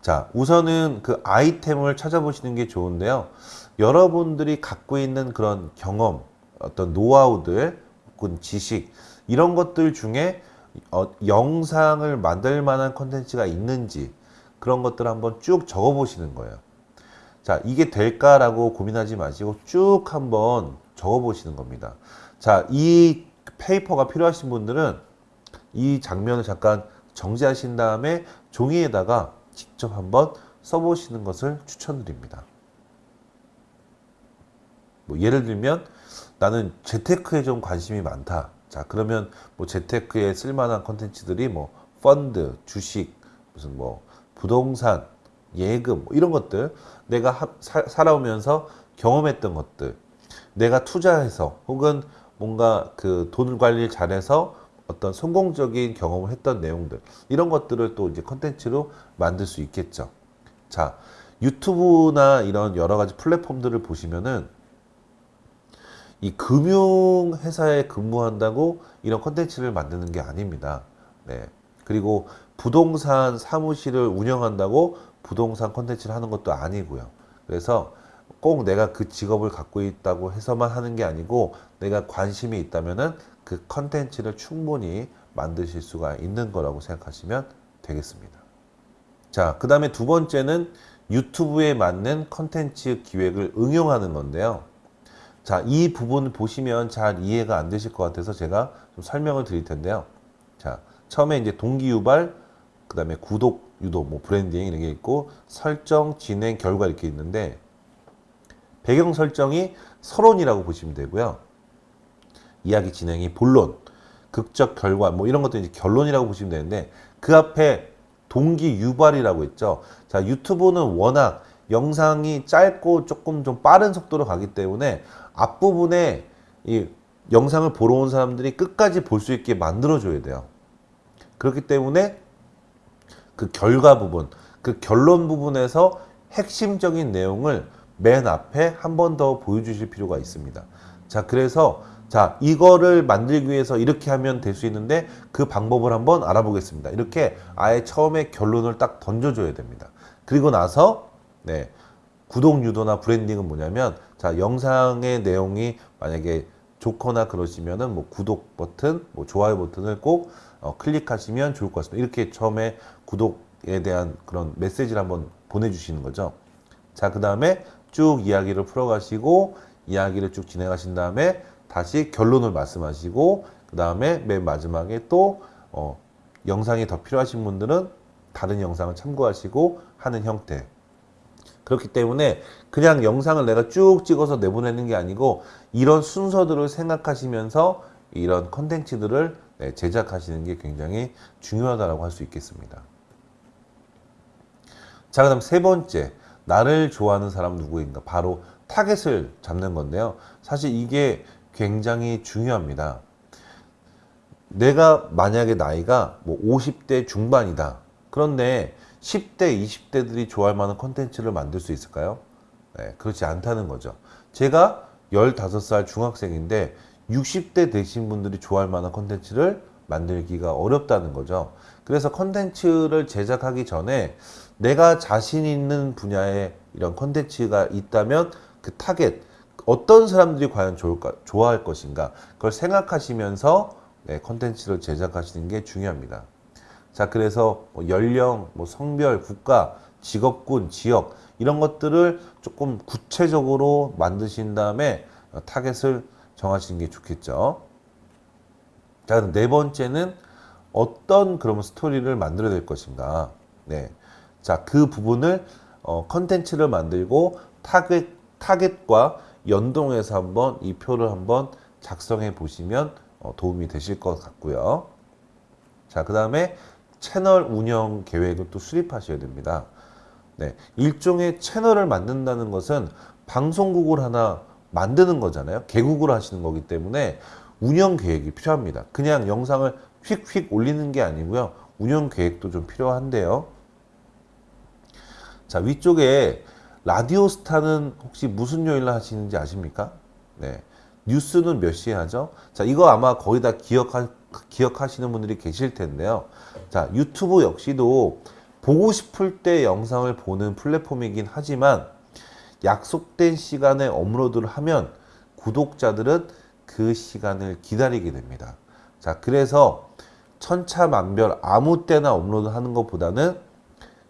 [SPEAKER 1] 자, 우선은 그 아이템을 찾아보시는 게 좋은데요. 여러분들이 갖고 있는 그런 경험, 어떤 노하우들, 혹은 지식, 이런 것들 중에 어, 영상을 만들 만한 컨텐츠가 있는지 그런 것들을 한번 쭉 적어 보시는 거예요. 자, 이게 될까라고 고민하지 마시고 쭉 한번 적어 보시는 겁니다. 자, 이 페이퍼가 필요하신 분들은 이 장면을 잠깐 정지하신 다음에 종이에다가 직접 한번 써보시는 것을 추천드립니다. 뭐 예를 들면 나는 재테크에 좀 관심이 많다. 자 그러면 뭐 재테크에 쓸만한 컨텐츠들이 뭐 펀드, 주식, 무슨 뭐 부동산, 예금 뭐 이런 것들 내가 하, 사, 살아오면서 경험했던 것들 내가 투자해서 혹은 뭔가 그돈 관리를 잘해서 어떤 성공적인 경험을 했던 내용들 이런 것들을 또 이제 컨텐츠로 만들 수 있겠죠. 자 유튜브나 이런 여러 가지 플랫폼들을 보시면은 이 금융 회사에 근무한다고 이런 컨텐츠를 만드는 게 아닙니다. 네. 그리고 부동산 사무실을 운영한다고 부동산 컨텐츠를 하는 것도 아니고요. 그래서 꼭 내가 그 직업을 갖고 있다고 해서만 하는 게 아니고 내가 관심이 있다면은 그 컨텐츠를 충분히 만드실 수가 있는 거라고 생각하시면 되겠습니다. 자, 그 다음에 두 번째는 유튜브에 맞는 컨텐츠 기획을 응용하는 건데요. 자, 이 부분 보시면 잘 이해가 안 되실 것 같아서 제가 좀 설명을 드릴 텐데요. 자, 처음에 이제 동기유발, 그 다음에 구독, 유도, 뭐 브랜딩 이런 게 있고 설정, 진행, 결과 이렇게 있는데 배경 설정이 서론이라고 보시면 되고요. 이야기 진행이 본론, 극적 결과 뭐 이런 것도 이제 결론이라고 보시면 되는데 그 앞에 동기 유발이라고 있죠. 자, 유튜브는 워낙 영상이 짧고 조금 좀 빠른 속도로 가기 때문에 앞부분에 이 영상을 보러 온 사람들이 끝까지 볼 수 있게 만들어 줘야 돼요. 그렇기 때문에 그 결과 부분, 그 결론 부분에서 핵심적인 내용을 맨 앞에 한 번 더 보여주실 필요가 있습니다. 자, 그래서 자, 이거를 만들기 위해서 이렇게 하면 될 수 있는데 그 방법을 한번 알아보겠습니다. 이렇게 아예 처음에 결론을 딱 던져줘야 됩니다. 그리고 나서 네, 구독 유도나 브랜딩은 뭐냐면 자, 영상의 내용이 만약에 좋거나 그러시면은 뭐 구독 버튼, 뭐 좋아요 버튼을 꼭 어, 클릭하시면 좋을 것 같습니다. 이렇게 처음에 구독에 대한 그런 메시지를 한번 보내주시는 거죠. 자, 그 다음에 쭉 이야기를 풀어가시고 이야기를 쭉 진행하신 다음에 다시 결론을 말씀하시고 그 다음에 맨 마지막에 또 어, 영상이 더 필요하신 분들은 다른 영상을 참고하시고 하는 형태 그렇기 때문에 그냥 영상을 내가 쭉 찍어서 내보내는 게 아니고 이런 순서들을 생각하시면서 이런 컨텐츠들을 네, 제작하시는 게 굉장히 중요하다고 할 수 있겠습니다. 자, 그 다음 세 번째. 나를 좋아하는 사람 누구인가? 바로 타겟을 잡는 건데요. 사실 이게 굉장히 중요합니다. 내가 만약에 나이가 뭐 50대 중반이다. 그런데 10대, 20대들이 좋아할 만한 컨텐츠를 만들 수 있을까요? 네, 그렇지 않다는 거죠. 제가 15살 중학생인데 60대 되신 분들이 좋아할 만한 컨텐츠를 만들기가 어렵다는 거죠. 그래서 컨텐츠를 제작하기 전에 내가 자신 있는 분야에 이런 컨텐츠가 있다면 그 타겟, 어떤 사람들이 과연 좋을까, 좋아할 것인가 그걸 생각하시면서 네, 컨텐츠를 제작하시는 게 중요합니다. 자, 그래서 뭐 연령, 뭐 성별, 국가, 직업군, 지역 이런 것들을 조금 구체적으로 만드신 다음에 타겟을 정하시는 게 좋겠죠. 자, 네 번째는 어떤 그러면 스토리를 만들어야 될 것인가. 네. 자, 그 부분을 어, 컨텐츠를 만들고 타겟, 타겟과 연동해서 한번 이 표를 한번 작성해 보시면 어, 도움이 되실 것 같고요. 자, 그 다음에 채널 운영 계획을 또 수립하셔야 됩니다. 네, 일종의 채널을 만든다는 것은 방송국을 하나 만드는 거잖아요. 개국을 하시는 거기 때문에 운영 계획이 필요합니다. 그냥 영상을 휙휙 올리는 게 아니고요. 운영 계획도 좀 필요한데요. 자, 위쪽에 라디오 스타는 혹시 무슨 요일 날 하시는지 아십니까? 네. 뉴스는 몇 시에 하죠? 자, 이거 아마 거의 다 기억하, 기억하시는 분들이 계실 텐데요. 자, 유튜브 역시도 보고 싶을 때 영상을 보는 플랫폼이긴 하지만 약속된 시간에 업로드를 하면 구독자들은 그 시간을 기다리게 됩니다. 자, 그래서 천차만별 아무 때나 업로드 하는 것보다는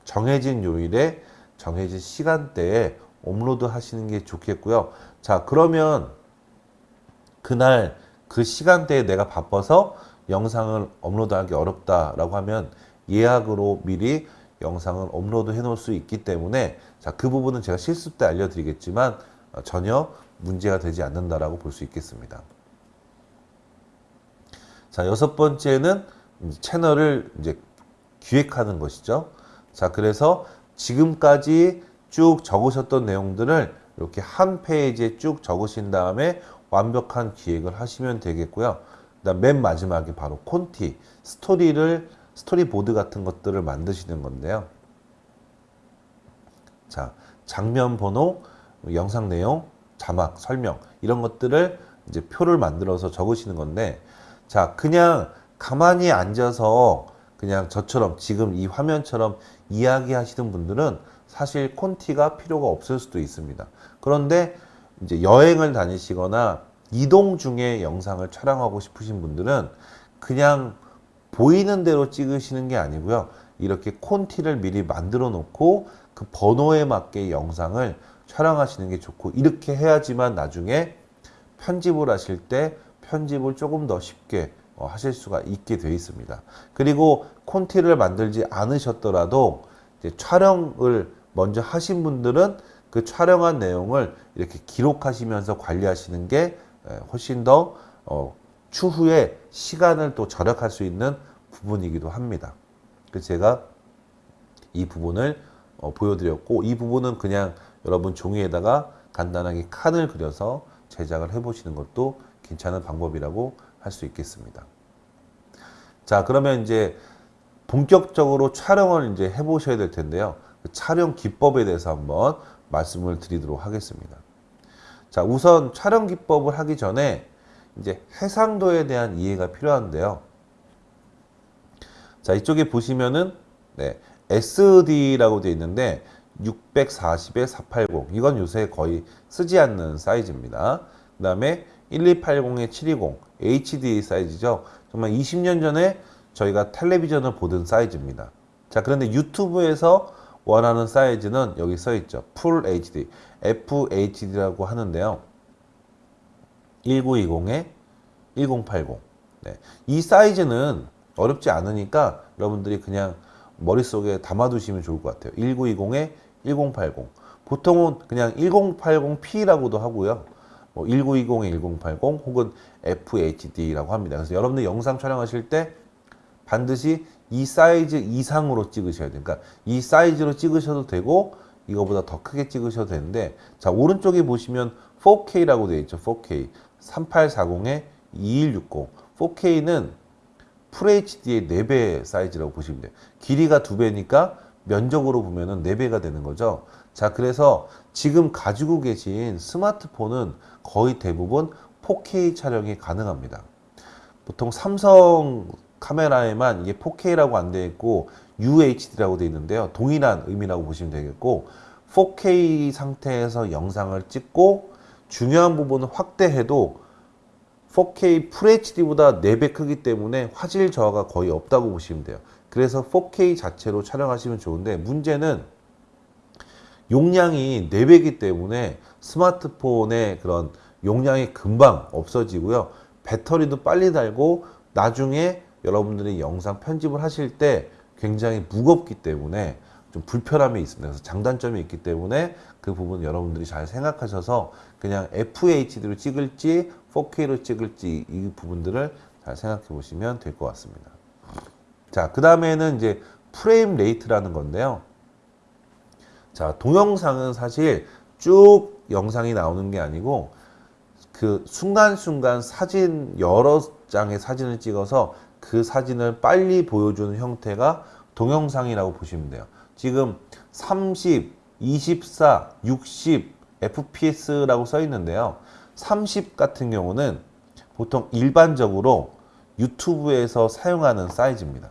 [SPEAKER 1] 정해진 요일에 정해진 시간대에 업로드 하시는 게 좋겠고요. 자, 그러면 그날 그 시간대에 내가 바빠서 영상을 업로드하기 어렵다라고 하면 예약으로 미리 영상을 업로드 해 놓을 수 있기 때문에 자, 그 부분은 제가 실습 때 알려드리겠지만 어, 전혀 문제가 되지 않는다라고 볼 수 있겠습니다. 자, 여섯 번째는 채널을 이제 기획하는 것이죠. 자, 그래서 지금까지 쭉 적으셨던 내용들을 이렇게 한 페이지에 쭉 적으신 다음에 완벽한 기획을 하시면 되겠고요. 그다음 맨 마지막에 바로 콘티, 스토리를 스토리보드 같은 것들을 만드시는 건데요. 자, 장면 번호, 영상 내용, 자막, 설명 이런 것들을 이제 표를 만들어서 적으시는 건데 자, 그냥 가만히 앉아서 그냥 저처럼 지금 이 화면처럼 이야기하시는 분들은 사실 콘티가 필요가 없을 수도 있습니다. 그런데 이제 여행을 다니시거나 이동 중에 영상을 촬영하고 싶으신 분들은 그냥 보이는 대로 찍으시는 게 아니고요. 이렇게 콘티를 미리 만들어 놓고 그 번호에 맞게 영상을 촬영하시는 게 좋고 이렇게 해야지만 나중에 편집을 하실 때 편집을 조금 더 쉽게 어, 하실 수가 있게 되어 있습니다. 그리고 콘티를 만들지 않으셨더라도 촬영을 먼저 하신 분들은 그 촬영한 내용을 이렇게 기록하시면서 관리하시는 게 훨씬 더 어, 추후에 시간을 또 절약할 수 있는 부분이기도 합니다. 그래서 제가 이 부분을 어, 보여드렸고 이 부분은 그냥 여러분 종이에다가 간단하게 칸을 그려서 제작을 해보시는 것도 괜찮은 방법이라고 할 수 있겠습니다. 자 그러면 이제 본격적으로 촬영을 이제 해보셔야 될 텐데요. 그 촬영 기법에 대해서 한번 말씀을 드리도록 하겠습니다. 자 우선 촬영 기법을 하기 전에 이제 해상도에 대한 이해가 필요한데요. 자, 이쪽에 보시면은 네, SD라고 되어 있는데 640에 480 이건 요새 거의 쓰지 않는 사이즈입니다. 그 다음에 1280에 720 HD 사이즈죠. 정말 20년 전에 저희가 텔레비전을 보던 사이즈입니다. 자 그런데 유튜브에서 원하는 사이즈는 여기 써 있죠. 풀 HD, FHD라고 하는데요. 1920에 1080. 네. 이 사이즈는 어렵지 않으니까 여러분들이 그냥 머릿속에 담아두시면 좋을 것 같아요. 1920에 1080. 보통은 그냥 1080p라고도 하고요. 뭐 1920에 1080 혹은 FHD라고 합니다. 그래서 여러분들 영상 촬영하실 때 반드시 이 사이즈 이상으로 찍으셔야 돼요. 그러니까 이 사이즈로 찍으셔도 되고 이거보다 더 크게 찍으셔도 되는데 자 오른쪽에 보시면 4K라고 되어 있죠. 4K 3840에 2160 4K는 FHD의 4배 사이즈라고 보시면 돼요. 길이가 2배니까 면적으로 보면 은 4배가 되는 거죠. 자, 그래서 지금 가지고 계신 스마트폰은 거의 대부분 4K 촬영이 가능합니다. 보통 삼성 카메라에만 이게 4K라고 안 되어 있고 UHD라고 되어 있는데요. 동일한 의미라고 보시면 되겠고 4K 상태에서 영상을 찍고 중요한 부분은 확대해도 4K FHD보다 4배 크기 때문에 화질 저하가 거의 없다고 보시면 돼요. 그래서 4K 자체로 촬영하시면 좋은데 문제는 용량이 4배이기 때문에 스마트폰의 그런 용량이 금방 없어지고요. 배터리도 빨리 달고 나중에 여러분들이 영상 편집을 하실 때 굉장히 무겁기 때문에 좀 불편함이 있습니다. 그래서 장단점이 있기 때문에 그 부분 여러분들이 잘 생각하셔서 그냥 FHD로 찍을지 4K로 찍을지 이 부분들을 잘 생각해 보시면 될 것 같습니다. 자, 그 다음에는 이제 frame rate라는 건데요. 자, 동영상은 사실 쭉 영상이 나오는 게 아니고 그 순간순간 사진 여러 장의 사진을 찍어서 그 사진을 빨리 보여주는 형태가 동영상이라고 보시면 돼요. 지금 30, 24, 60 FPS라고 써 있는데요. 30 같은 경우는 보통 일반적으로 유튜브에서 사용하는 사이즈입니다.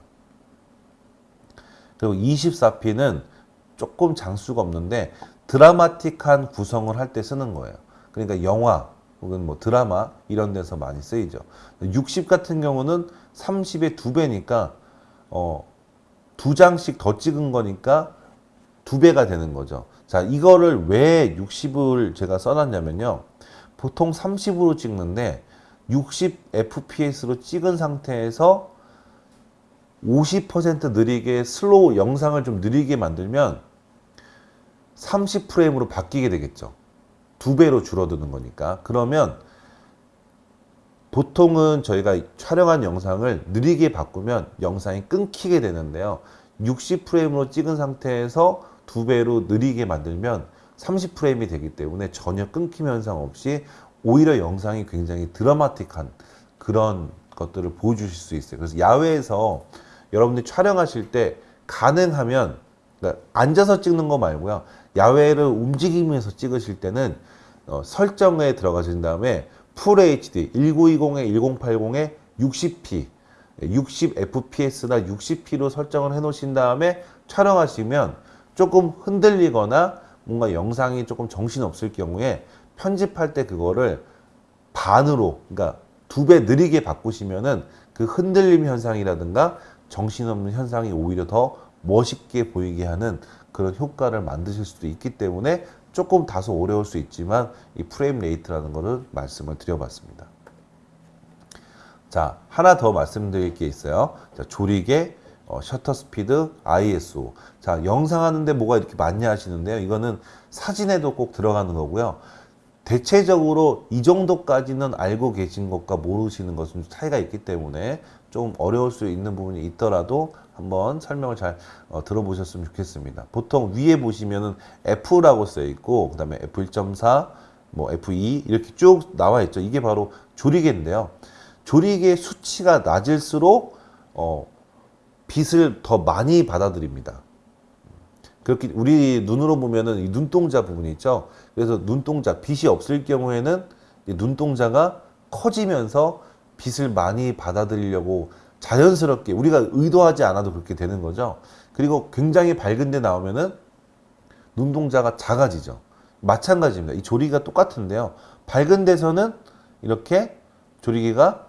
[SPEAKER 1] 그리고 24p는 조금 장수가 없는데 드라마틱한 구성을 할 때 쓰는 거예요. 그러니까 영화 혹은 뭐 드라마 이런 데서 많이 쓰이죠. 60 같은 경우는 30의 두 배니까 어, 두 장씩 더 찍은 거니까 두 배가 되는 거죠. 자, 이거를 왜 60을 제가 써놨냐면요. 보통 30으로 찍는데 60 fps로 찍은 상태에서 50% 느리게 슬로우 영상을 좀 느리게 만들면 30프레임으로 바뀌게 되겠죠. 두 배로 줄어드는 거니까. 그러면 보통은 저희가 촬영한 영상을 느리게 바꾸면 영상이 끊기게 되는데요. 60프레임으로 찍은 상태에서 두 배로 느리게 만들면 30프레임이 되기 때문에 전혀 끊김 현상 없이 오히려 영상이 굉장히 드라마틱한 그런 것들을 보여주실 수 있어요. 그래서 야외에서 여러분들이 촬영하실 때 가능하면 그러니까 앉아서 찍는 거 말고요. 야외를 움직이면서 찍으실 때는 어, 설정에 들어가신 다음에 풀 HD 1920에 1080에 60p 60fps나 60p로 설정을 해 놓으신 다음에 촬영하시면 조금 흔들리거나 뭔가 영상이 조금 정신 없을 경우에 편집할 때 그거를 반으로 그러니까 두 배 느리게 바꾸시면은 그 흔들림 현상이라든가 정신없는 현상이 오히려 더 멋있게 보이게 하는 그런 효과를 만드실 수도 있기 때문에 조금 다소 어려울 수 있지만 이 frame rate라는 것을 말씀을 드려봤습니다. 자, 하나 더 말씀드릴 게 있어요. 자, 조리개, 어, 셔터 스피드, ISO. 자, 영상 하는데 뭐가 이렇게 많냐 하시는데요. 이거는 사진에도 꼭 들어가는 거고요. 대체적으로 이 정도까지는 알고 계신 것과 모르시는 것은 차이가 있기 때문에 좀 어려울 수 있는 부분이 있더라도 한번 설명을 잘 어, 들어보셨으면 좋겠습니다. 보통 위에 보시면은 F라고 써 있고 그다음에 F1.4, 뭐 F2 이렇게 쭉 나와 있죠. 이게 바로 조리개인데요. 조리개 수치가 낮을수록 어, 빛을 더 많이 받아들입니다. 그렇게 우리 눈으로 보면은 이 눈동자 부분이 있죠. 그래서 눈동자 빛이 없을 경우에는 이 눈동자가 커지면서 빛을 많이 받아들이려고 자연스럽게 우리가 의도하지 않아도 그렇게 되는 거죠. 그리고 굉장히 밝은 데 나오면은 눈동자가 작아지죠. 마찬가지입니다. 이 조리기가 똑같은데요. 밝은 데서는 이렇게 조리기가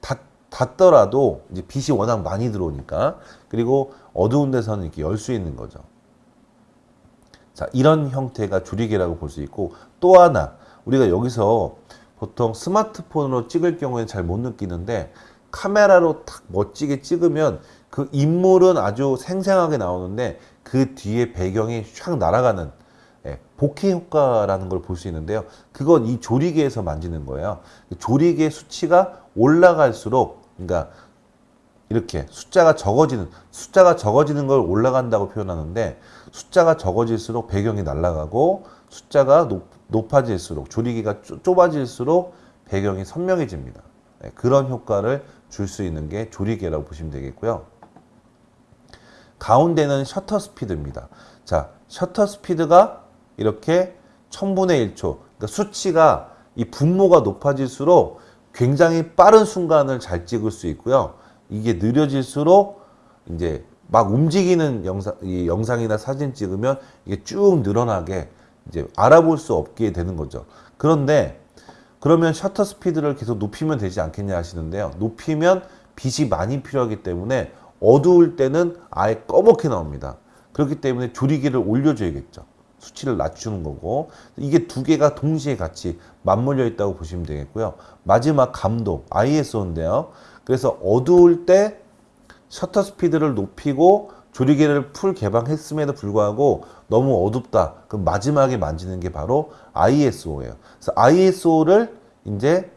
[SPEAKER 1] 닫, 닫더라도 이제 빛이 워낙 많이 들어오니까 그리고 어두운 데서는 이렇게 열 수 있는 거죠. 자, 이런 형태가 조리개라고 볼 수 있고 또 하나 우리가 여기서 보통 스마트폰으로 찍을 경우에는 잘 못 느끼는데 카메라로 탁 멋지게 찍으면 그 인물은 아주 생생하게 나오는데 그 뒤에 배경이 샥 날아가는 예, 복해 효과라는 걸 볼 수 있는데요. 그건 이 조리개에서 만지는 거예요. 조리개 수치가 올라갈수록 그러니까 이렇게 숫자가 적어지는 숫자가 적어지는 걸 올라간다고 표현하는데 숫자가 적어질수록 배경이 날아가고 숫자가 높, 높아질수록 조리기가 쪼- 좁아질수록 배경이 선명해집니다. 네, 그런 효과를 줄 수 있는 게 조리개라고 보시면 되겠고요. 가운데는 셔터 스피드입니다. 자, 셔터 스피드가 이렇게 1000분의 1초. 그러니까 수치가 이 분모가 높아질수록 굉장히 빠른 순간을 잘 찍을 수 있고요. 이게 느려질수록 이제 막 움직이는 영상, 이 영상이나 사진 찍으면 이게 쭉 늘어나게 이제 알아볼 수 없게 되는 거죠. 그런데 그러면 셔터 스피드를 계속 높이면 되지 않겠냐 하시는데요. 높이면 빛이 많이 필요하기 때문에 어두울 때는 아예 꺼멓게 나옵니다. 그렇기 때문에 조리기를 올려줘야겠죠. 수치를 낮추는 거고 이게 두 개가 동시에 같이 맞물려 있다고 보시면 되겠고요. 마지막 감도 ISO인데요. 그래서 어두울 때 셔터 스피드를 높이고 조리개를 풀 개방했음에도 불구하고 너무 어둡다. 그럼 마지막에 만지는 게 바로 ISO예요. 그래서 ISO를 이제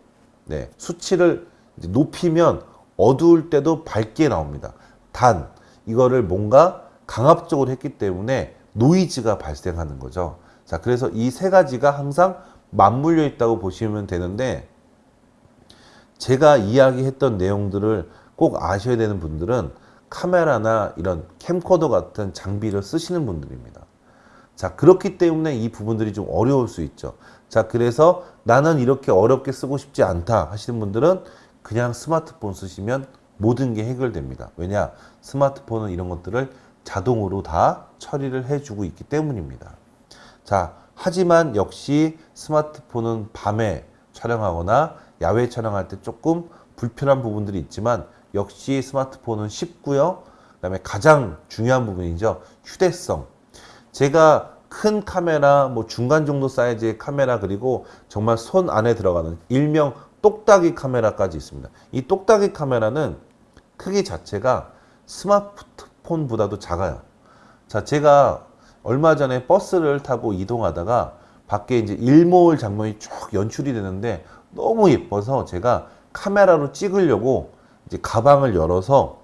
[SPEAKER 1] 네, 수치를 이제 높이면 어두울 때도 밝게 나옵니다. 단 이거를 뭔가 강압적으로 했기 때문에 노이즈가 발생하는 거죠. 자, 그래서 이 세 가지가 항상 맞물려 있다고 보시면 되는데 제가 이야기했던 내용들을 꼭 아셔야 되는 분들은 카메라나 이런 캠코더 같은 장비를 쓰시는 분들입니다. 자, 그렇기 때문에 이 부분들이 좀 어려울 수 있죠. 자, 그래서 나는 이렇게 어렵게 쓰고 싶지 않다 하시는 분들은 그냥 스마트폰 쓰시면 모든 게 해결됩니다. 왜냐? 스마트폰은 이런 것들을 자동으로 다 처리를 해주고 있기 때문입니다. 자, 하지만 역시 스마트폰은 밤에 촬영하거나 야외 촬영할 때 조금 불편한 부분들이 있지만 역시 스마트폰은 쉽고요. 그 다음에 가장 중요한 부분이죠. 휴대성. 제가 큰 카메라, 뭐 중간 정도 사이즈의 카메라 그리고 정말 손 안에 들어가는 일명 똑딱이 카메라까지 있습니다. 이 똑딱이 카메라는 크기 자체가 스마트폰보다도 작아요. 자, 제가 얼마 전에 버스를 타고 이동하다가 밖에 이제 일몰 장면이 쭉 연출이 되는데 너무 예뻐서 제가 카메라로 찍으려고 이제 가방을 열어서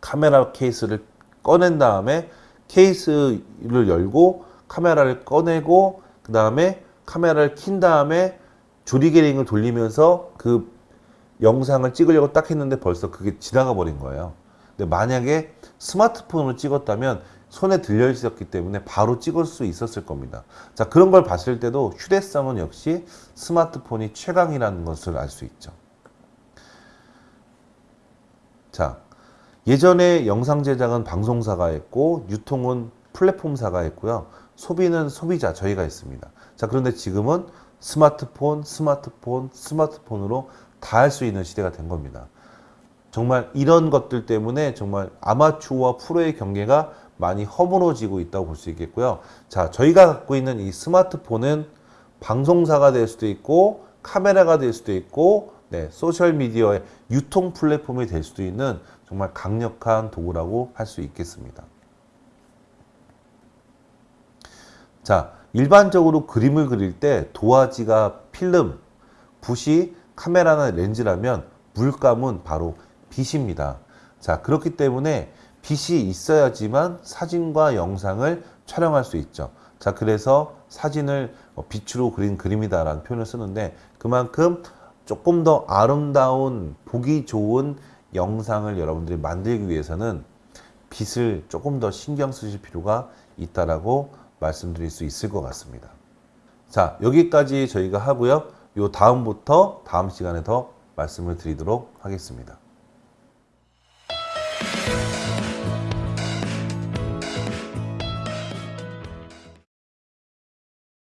[SPEAKER 1] 카메라 케이스를 꺼낸 다음에 케이스를 열고 카메라를 꺼내고 그 다음에 카메라를 킨 다음에 조리개링을 돌리면서 그 영상을 찍으려고 딱 했는데 벌써 그게 지나가 버린 거예요. 근데 만약에 스마트폰으로 찍었다면 손에 들려 있었기 때문에 바로 찍을 수 있었을 겁니다. 자, 그런 걸 봤을 때도 휴대성은 역시 스마트폰이 최강이라는 것을 알 수 있죠. 자, 예전에 영상 제작은 방송사가 했고 유통은 플랫폼사가 했고요. 소비는 소비자 저희가 했습니다. 자, 그런데 지금은 스마트폰, 스마트폰, 스마트폰으로 다 할 수 있는 시대가 된 겁니다. 정말 이런 것들 때문에 정말 아마추어와 프로의 경계가 많이 허물어지고 있다고 볼 수 있겠고요. 자, 저희가 갖고 있는 이 스마트폰은 방송사가 될 수도 있고 카메라가 될 수도 있고 네, 소셜 미디어의 유통 플랫폼이 될 수도 있는 정말 강력한 도구라고 할 수 있겠습니다. 자, 일반적으로 그림을 그릴 때 도화지가 필름, 붓이 카메라나 렌즈라면 물감은 바로 빛입니다. 자, 그렇기 때문에 빛이 있어야지만 사진과 영상을 촬영할 수 있죠. 자, 그래서 사진을 어, 빛으로 그린 그림이다라는 표현을 쓰는데 그만큼 조금 더 아름다운 보기 좋은 영상을 여러분들이 만들기 위해서는 빛을 조금 더 신경 쓰실 필요가 있다라고 말씀드릴 수 있을 것 같습니다. 자 여기까지 저희가 하고요. 요 다음부터 다음 시간에 더 말씀을 드리도록 하겠습니다.